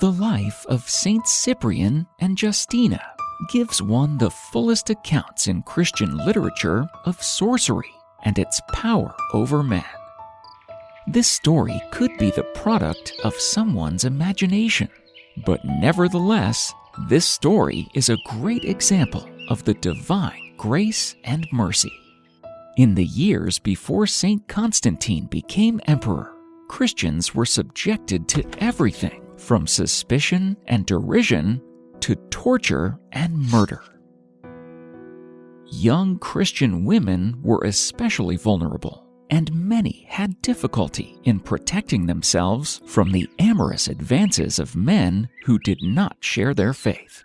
The life of Saint Cyprian and Justina gives one the fullest accounts in Christian literature of sorcery and its power over man. This story could be the product of someone's imagination, but nevertheless, this story is a great example of the divine grace and mercy. In the years before St. Constantine became emperor, Christians were subjected to everything from suspicion and derision to torture and murder. Young Christian women were especially vulnerable, and many had difficulty in protecting themselves from the amorous advances of men who did not share their faith.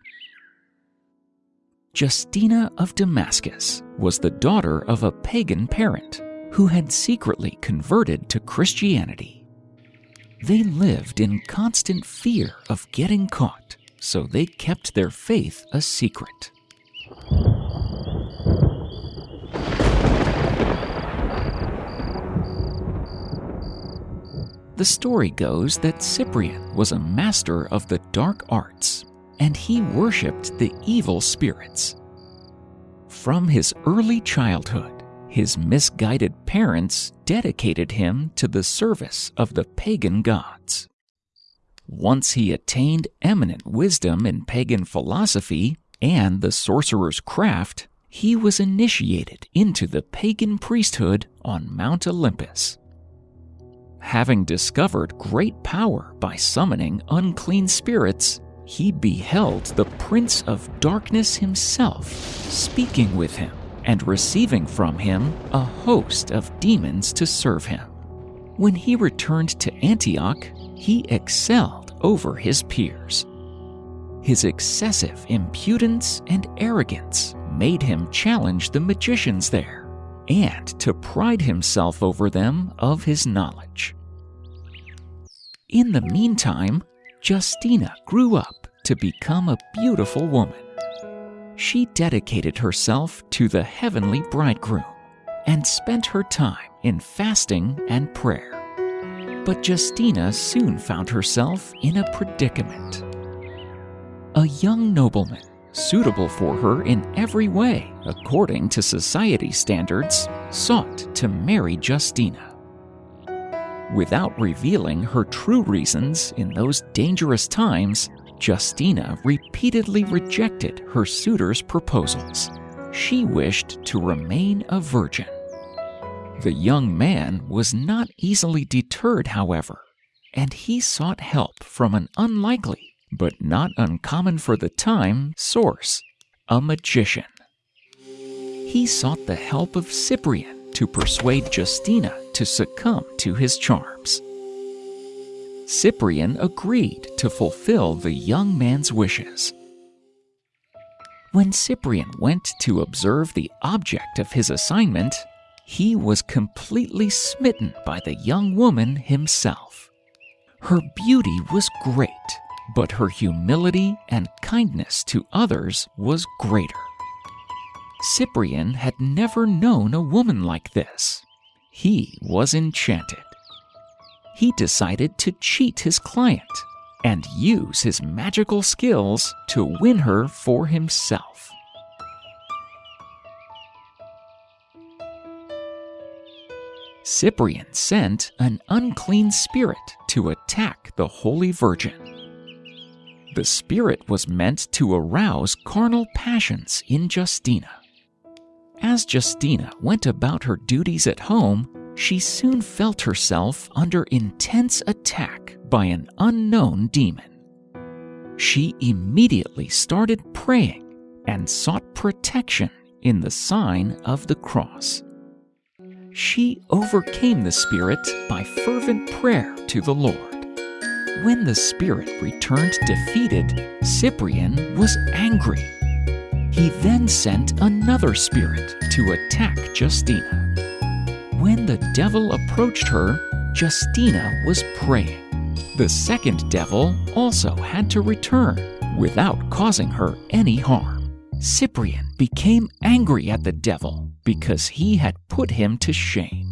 Justina of Damascus was the daughter of a pagan parent who had secretly converted to Christianity. They lived in constant fear of getting caught, so they kept their faith a secret. The story goes that Cyprian was a master of the dark arts, and he worshipped the evil spirits. From his early childhood, his misguided parents dedicated him to the service of the pagan gods. Once he attained eminent wisdom in pagan philosophy and the sorcerer's craft, he was initiated into the pagan priesthood on Mount Olympus having discovered great power by summoning unclean spirits, he beheld the Prince of Darkness himself speaking with him and receiving from him a host of demons to serve him. When he returned to Antioch, he excelled over his peers. His excessive impudence and arrogance made him challenge the magicians there and to pride himself over them of his knowledge. In the meantime, Justina grew up to become a beautiful woman. She dedicated herself to the heavenly bridegroom and spent her time in fasting and prayer. But Justina soon found herself in a predicament. A young nobleman suitable for her in every way, according to society standards, sought to marry Justina. Without revealing her true reasons in those dangerous times, Justina repeatedly rejected her suitor's proposals. She wished to remain a virgin. The young man was not easily deterred, however, and he sought help from an unlikely but not uncommon for the time, source a magician. He sought the help of Cyprian to persuade Justina to succumb to his charms. Cyprian agreed to fulfill the young man's wishes. When Cyprian went to observe the object of his assignment, he was completely smitten by the young woman himself. Her beauty was great but her humility and kindness to others was greater. Cyprian had never known a woman like this. He was enchanted. He decided to cheat his client and use his magical skills to win her for himself. Cyprian sent an unclean spirit to attack the Holy Virgin. The Spirit was meant to arouse carnal passions in Justina. As Justina went about her duties at home, she soon felt herself under intense attack by an unknown demon. She immediately started praying and sought protection in the sign of the cross. She overcame the spirit by fervent prayer to the Lord. When the spirit returned defeated, Cyprian was angry. He then sent another spirit to attack Justina. When the devil approached her, Justina was praying. The second devil also had to return without causing her any harm. Cyprian became angry at the devil because he had put him to shame.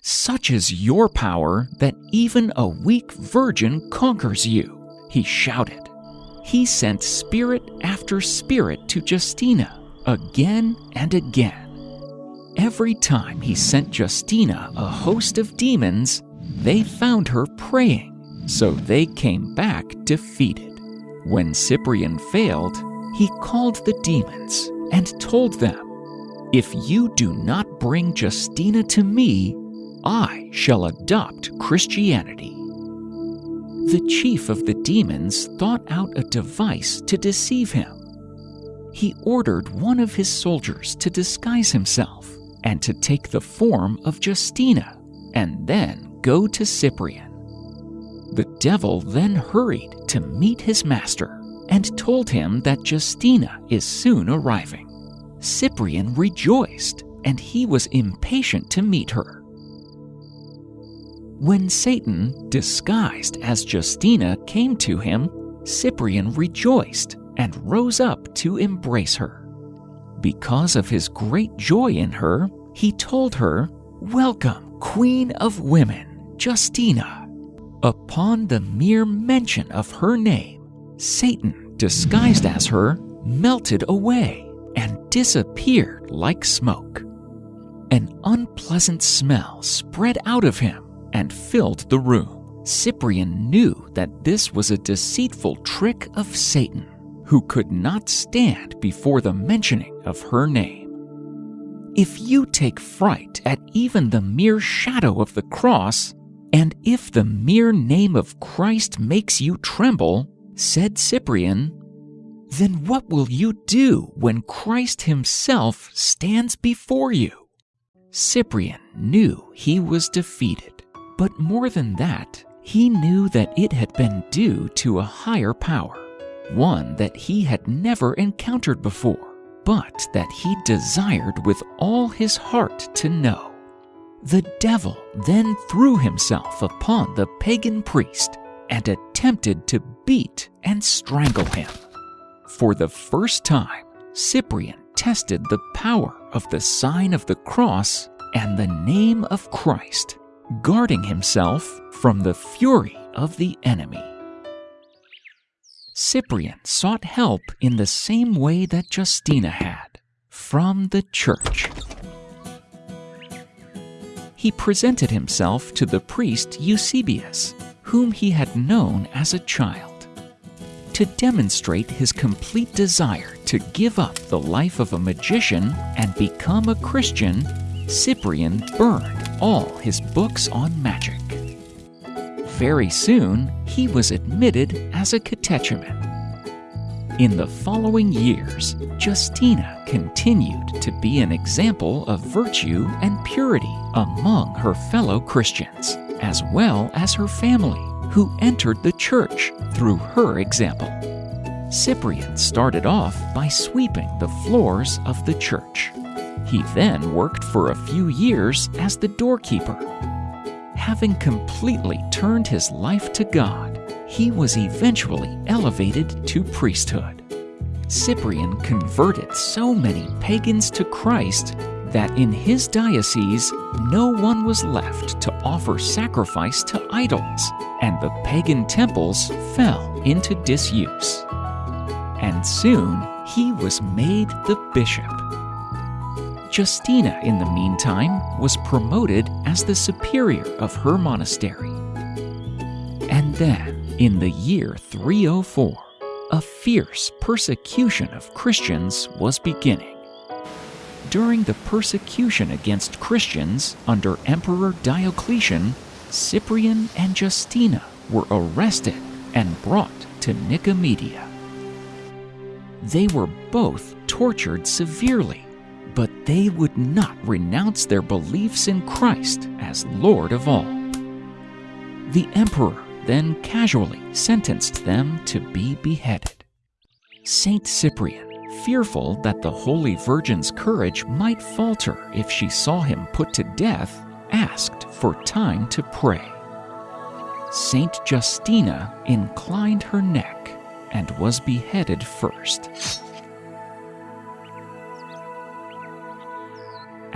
Such is your power that even a weak virgin conquers you, he shouted. He sent spirit after spirit to Justina again and again. Every time he sent Justina a host of demons, they found her praying, so they came back defeated. When Cyprian failed, he called the demons and told them, If you do not bring Justina to me, I shall adopt Christianity. The chief of the demons thought out a device to deceive him. He ordered one of his soldiers to disguise himself and to take the form of Justina and then go to Cyprian. The devil then hurried to meet his master and told him that Justina is soon arriving. Cyprian rejoiced, and he was impatient to meet her. When Satan, disguised as Justina, came to him, Cyprian rejoiced and rose up to embrace her. Because of his great joy in her, he told her, Welcome, Queen of Women, Justina. Upon the mere mention of her name, Satan, disguised as her, melted away and disappeared like smoke. An unpleasant smell spread out of him and filled the room. Cyprian knew that this was a deceitful trick of Satan, who could not stand before the mentioning of her name. If you take fright at even the mere shadow of the cross, and if the mere name of Christ makes you tremble, said Cyprian, then what will you do when Christ Himself stands before you? Cyprian knew he was defeated, but more than that, he knew that it had been due to a higher power, one that he had never encountered before, but that he desired with all his heart to know. The devil then threw himself upon the pagan priest and attempted to beat and strangle him. For the first time, Cyprian tested the power of the sign of the cross and the name of Christ, guarding himself from the fury of the enemy. Cyprian sought help in the same way that Justina had from the church. He presented himself to the priest Eusebius whom he had known as a child. To demonstrate his complete desire to give up the life of a magician and become a Christian, Cyprian burned all his books on magic. Very soon, he was admitted as a catechumen. In the following years, Justina continued to be an example of virtue and purity among her fellow Christians as well as her family, who entered the church through her example. Cyprian started off by sweeping the floors of the church. He then worked for a few years as the doorkeeper. Having completely turned his life to God, he was eventually elevated to priesthood. Cyprian converted so many pagans to Christ that in his diocese no one was left to offer sacrifice to idols, and the pagan temples fell into disuse. And soon he was made the bishop. Justina, in the meantime, was promoted as the superior of her monastery. And then, in the year 304, a fierce persecution of Christians was beginning during the persecution against Christians under Emperor Diocletian, Cyprian and Justina were arrested and brought to Nicomedia. They were both tortured severely, but they would not renounce their beliefs in Christ as Lord of all. The emperor then casually sentenced them to be beheaded. Saint Cyprian fearful that the Holy Virgin's courage might falter if she saw him put to death, asked for time to pray. Saint Justina inclined her neck and was beheaded first.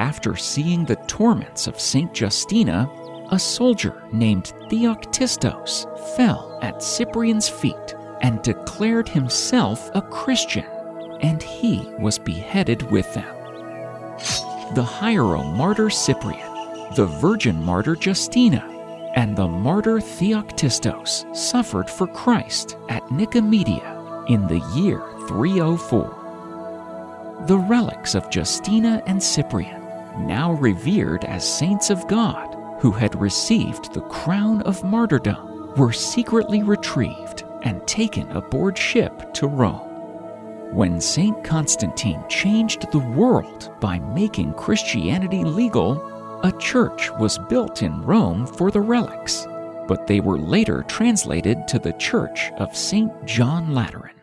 After seeing the torments of Saint Justina, a soldier named Theoctistos fell at Cyprian's feet and declared himself a Christian, and he was beheaded with them. The Hieromartyr Cyprian, the virgin martyr Justina, and the martyr Theoctistos suffered for Christ at Nicomedia in the year 304. The relics of Justina and Cyprian, now revered as saints of God who had received the crown of martyrdom, were secretly retrieved and taken aboard ship to Rome. When St. Constantine changed the world by making Christianity legal, a church was built in Rome for the relics, but they were later translated to the Church of St. John Lateran.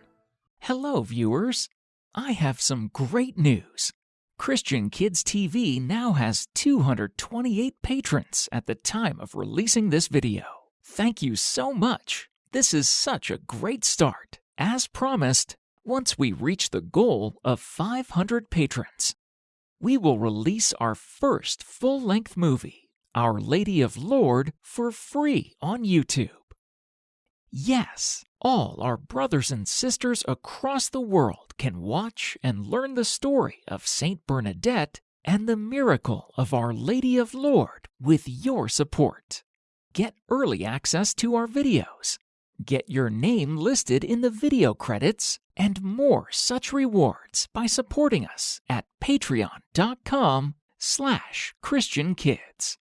Hello, viewers! I have some great news. Christian Kids TV now has 228 patrons at the time of releasing this video. Thank you so much. This is such a great start. As promised, once we reach the goal of 500 patrons, we will release our first full length movie, Our Lady of Lourdes, for free on YouTube. Yes, all our brothers and sisters across the world can watch and learn the story of Saint Bernadette and the miracle of Our Lady of Lourdes with your support. Get early access to our videos, get your name listed in the video credits, and more such rewards by supporting us at patreon.com slash christiankids.